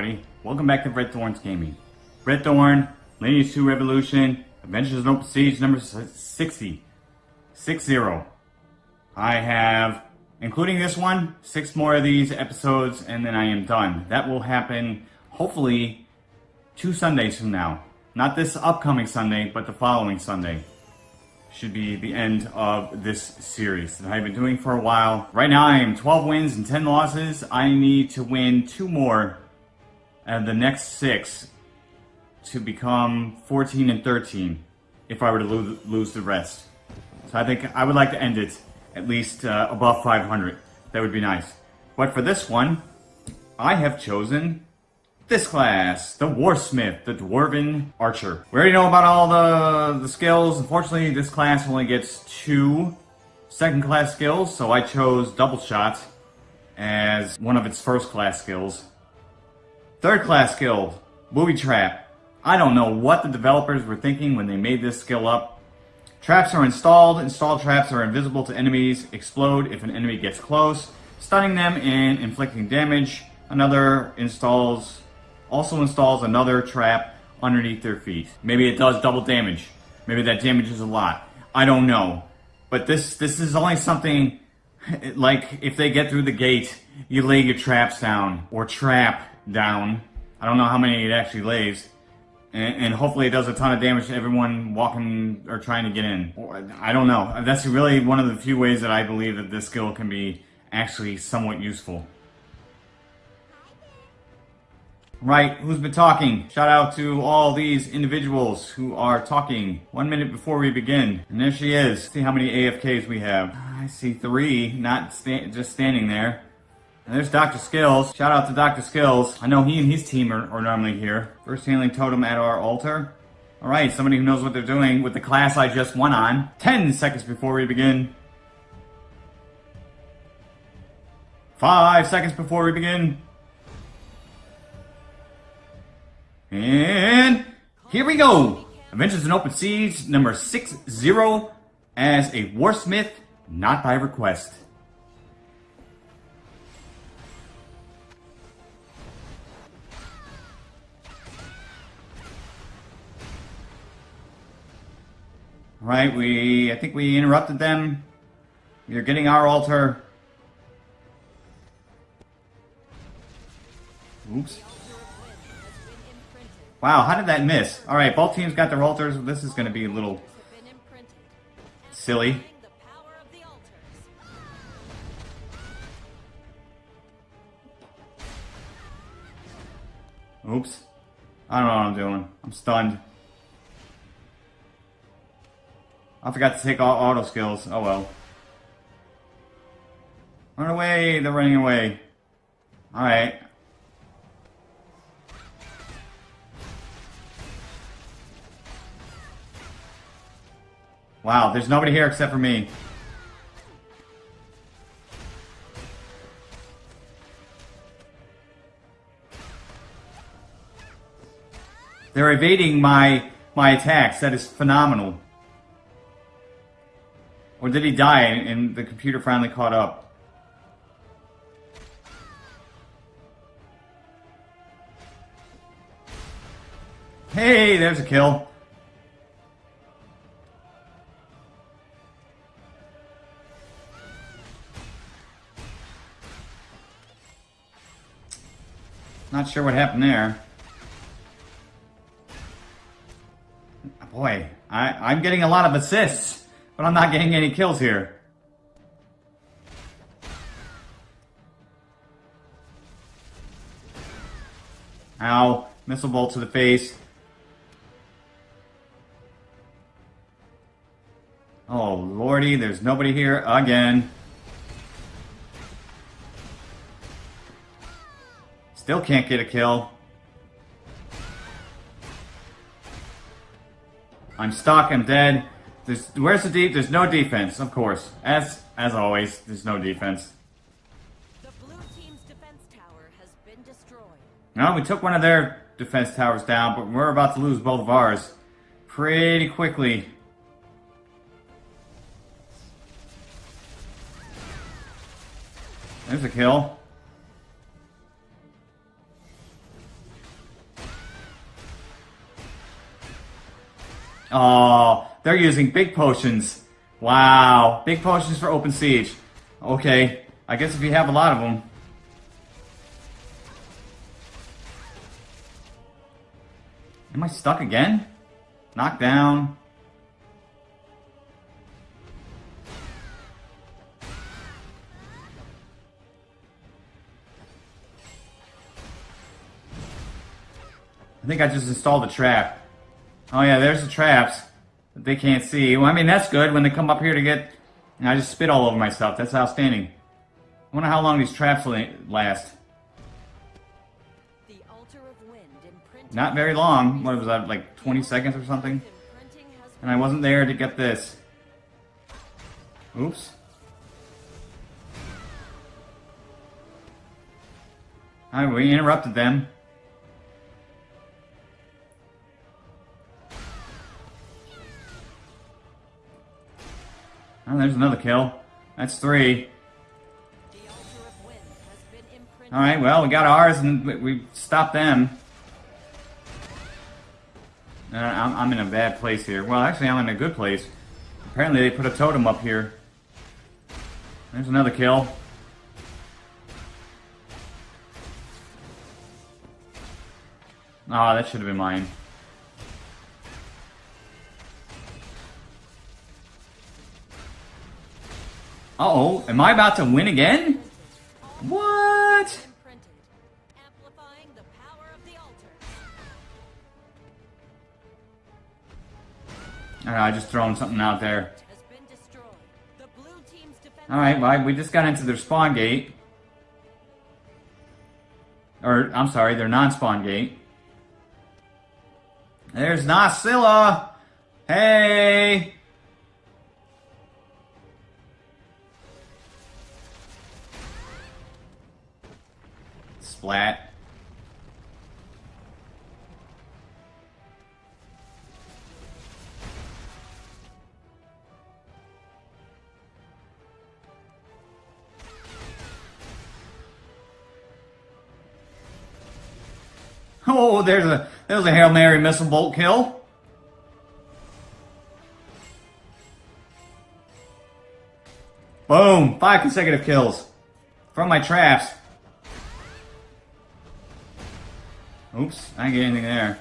everybody. Welcome back to Red Thorns Gaming. Red Thorn, Lineage 2 Revolution, Adventures in Open Siege number 60. 60. I have, including this one, six more of these episodes and then I am done. That will happen, hopefully, two Sundays from now. Not this upcoming Sunday, but the following Sunday should be the end of this series that I've been doing for a while. Right now I am 12 wins and 10 losses. I need to win two more of the next six to become 14 and 13 if I were to lose, lose the rest. So I think I would like to end it at least uh, above 500. That would be nice. But for this one, I have chosen this class, the Warsmith, the Dwarven Archer. We already know about all the, the skills. Unfortunately, this class only gets two second class skills, so I chose Double Shot as one of its first class skills. Third class skill, Booby Trap. I don't know what the developers were thinking when they made this skill up. Traps are installed. Installed traps are invisible to enemies, explode if an enemy gets close, stunning them and inflicting damage. Another installs also installs another trap underneath their feet. Maybe it does double damage. Maybe that damages a lot. I don't know. But this this is only something like if they get through the gate, you lay your traps down or trap down. I don't know how many it actually lays. And, and hopefully it does a ton of damage to everyone walking or trying to get in. I don't know. That's really one of the few ways that I believe that this skill can be actually somewhat useful. Right, who's been talking? Shout out to all these individuals who are talking one minute before we begin. And there she is. See how many AFKs we have. I see three, not sta just standing there. And there's Dr. Skills. Shout out to Dr. Skills. I know he and his team are, are normally here. First handling totem at our altar. Alright, somebody who knows what they're doing with the class I just went on. 10 seconds before we begin. Five seconds before we begin. And here we go. Adventures in Open Siege number 6-0 as a Warsmith, not by request. Right, we, I think we interrupted them. Are getting our altar. Oops. Wow, how did that miss? Alright, both teams got their altars. This is going to be a little silly. Oops. I don't know what I'm doing. I'm stunned. I forgot to take all auto skills. Oh well. Run away! They're running away. Alright. Wow, there's nobody here except for me. They're evading my my attacks. That is phenomenal. Or did he die and the computer finally caught up? Hey, there's a kill. Not sure what happened there. Boy, I, I'm getting a lot of assists, but I'm not getting any kills here. Ow. Missile bolt to the face. Oh, lordy, there's nobody here again. Still can't get a kill. I'm stuck, I'm dead. There's, where's the deep? There's no defense, of course. As as always, there's no defense. The blue team's defense tower has been destroyed. No, we took one of their defense towers down, but we're about to lose both of ours pretty quickly. There's a kill. Oh, they're using big potions. Wow, big potions for open siege. Okay, I guess if you have a lot of them. Am I stuck again? Knocked down. I think I just installed a trap. Oh yeah, there's the traps they can't see. Well, I mean, that's good when they come up here to get... And I just spit all over myself. That's outstanding. I wonder how long these traps will last. The altar of wind Not very long. What was that, like 20 seconds or something? And I wasn't there to get this. Oops. Alright, we interrupted them. Oh, there's another kill. That's three. Alright, well, we got ours and we- stopped them. Uh, I'm, I'm in a bad place here. Well, actually, I'm in a good place. Apparently, they put a totem up here. There's another kill. Ah, that should have been mine. Uh-oh, am I about to win again? What? Imprinted, amplifying the power of the altar. Ah, I just thrown something out there. Has been destroyed. The blue team's defense. Alright, well, we just got into their spawn gate. Or, I'm sorry, their non-spawn gate. There's Nasilla! Hey! Splat. Oh, there's a there's a Hail Mary missile bolt kill. Boom! Five consecutive kills. From my traps. Oops, I didn't get anything there.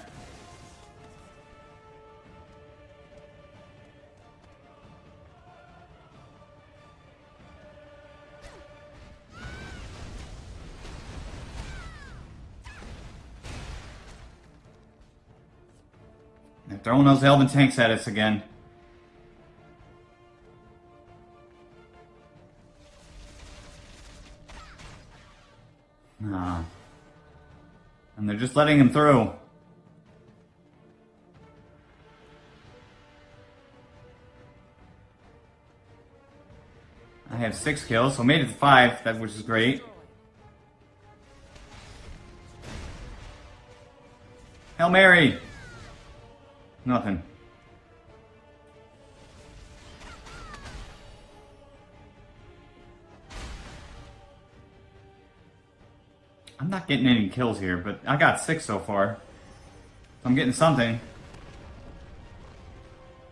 They're throwing those Elven tanks at us again. Letting him through. I have six kills, so made it to five, that which is great. Hail Mary! Nothing. Getting any kills here, but I got six so far. I'm getting something.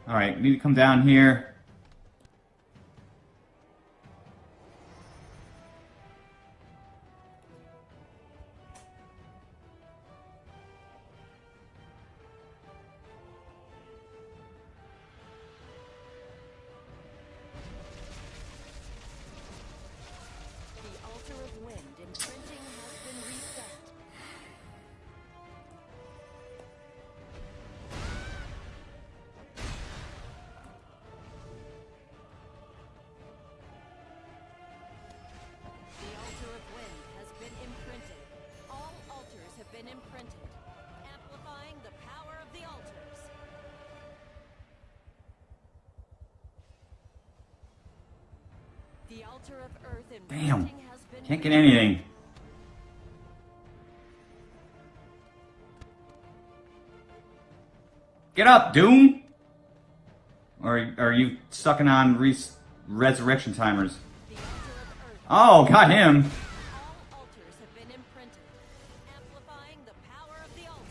Alright, need to come down here. Damn. has been Can't get anything. Get up, Doom! Or are you sucking on res resurrection timers? The altar of earth Oh, got him! All altars have been imprinted, amplifying the power of the altars.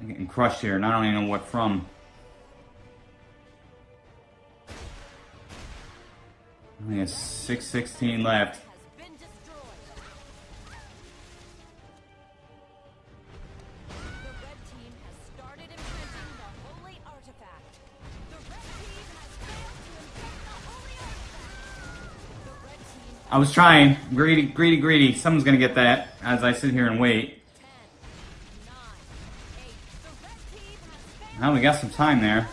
I'm getting crushed here, and I don't even know what from. Artifact. The red team I was trying. Greedy, greedy, greedy. Someone's gonna get that as I sit here and wait. 10, 9, 8. The red team has failed Now we got some time there.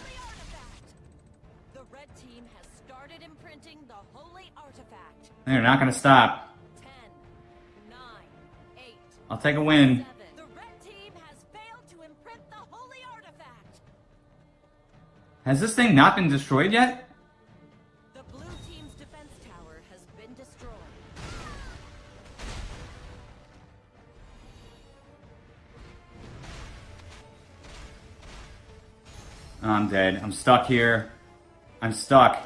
They're not stop. 10, 9, 8. I'll take a win. To. Has this thing not been destroyed yet? The blue team's defense tower has been destroyed. I'm dead. I'm stuck here. I'm stuck.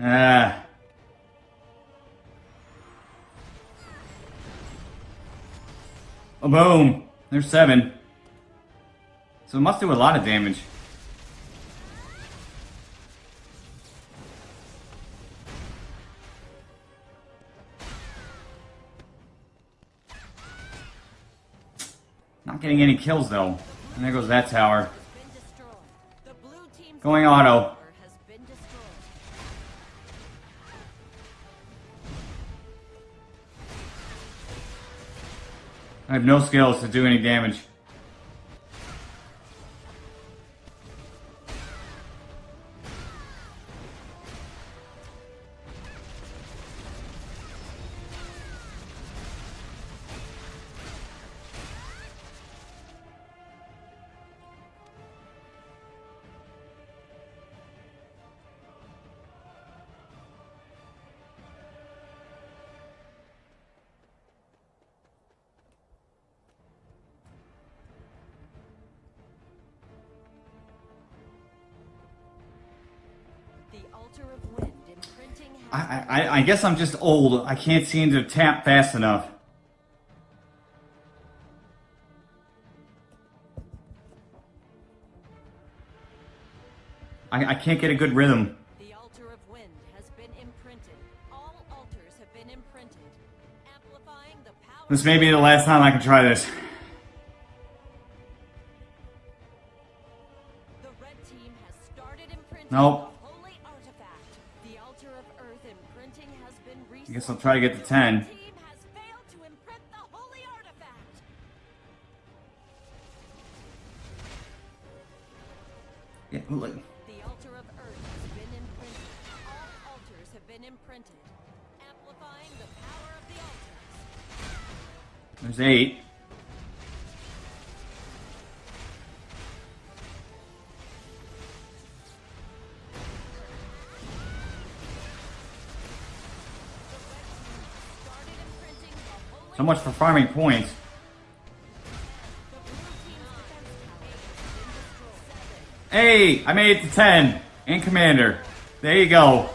Ah. Oh, boom. There's seven. So it must do a lot of damage. Not getting any kills though. And there goes that tower. Going auto. I have no skills to do any damage. I, I, I guess I'm just old. I can't seem to tap fast enough. I, I can't get a good rhythm. The altar of wind has been imprinted. All altars have been imprinted, amplifying the power. This may be the last time I can try this. The red team has started imprinting Nope. I guess I'll try to get to 10. red team has failed to imprint the holy artifact. Yeah, look. The altar of earth has been imprinted. All altars have been imprinted, amplifying the power of the altars. There's eight. So much for farming points. Hey, I made it to 10. And commander. There you go.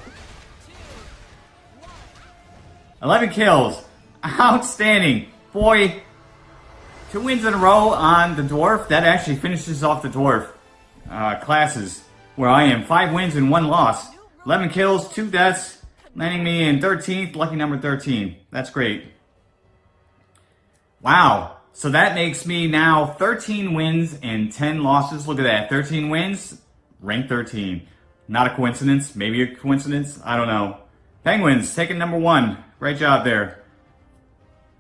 11 kills. Outstanding. Boy, two wins in a row on the dwarf. That actually finishes off the dwarf uh, classes where I am. Five wins and one loss. 11 kills, two deaths, landing me in 13th, lucky number 13. That's great. Wow. So that makes me now 13 wins and 10 losses. Look at that. 13 wins, rank 13. Not a coincidence. Maybe a coincidence. I don't know. Penguins taking number one. Great job there.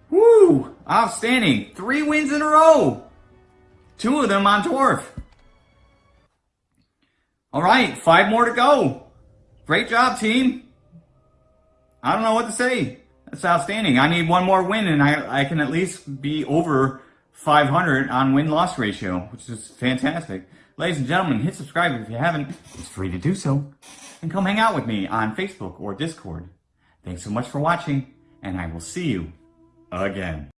Woo! Outstanding. Three wins in a row. Two of them on dwarf. All right, five more to go. Great job, team. I don't know what to say. That's outstanding. I need one more win, and I, I can at least be over 500 on win loss ratio, which is fantastic. Ladies and gentlemen, hit subscribe if you haven't. It's free to do so. And come hang out with me on Facebook or Discord. Thanks so much for watching, and I will see you again.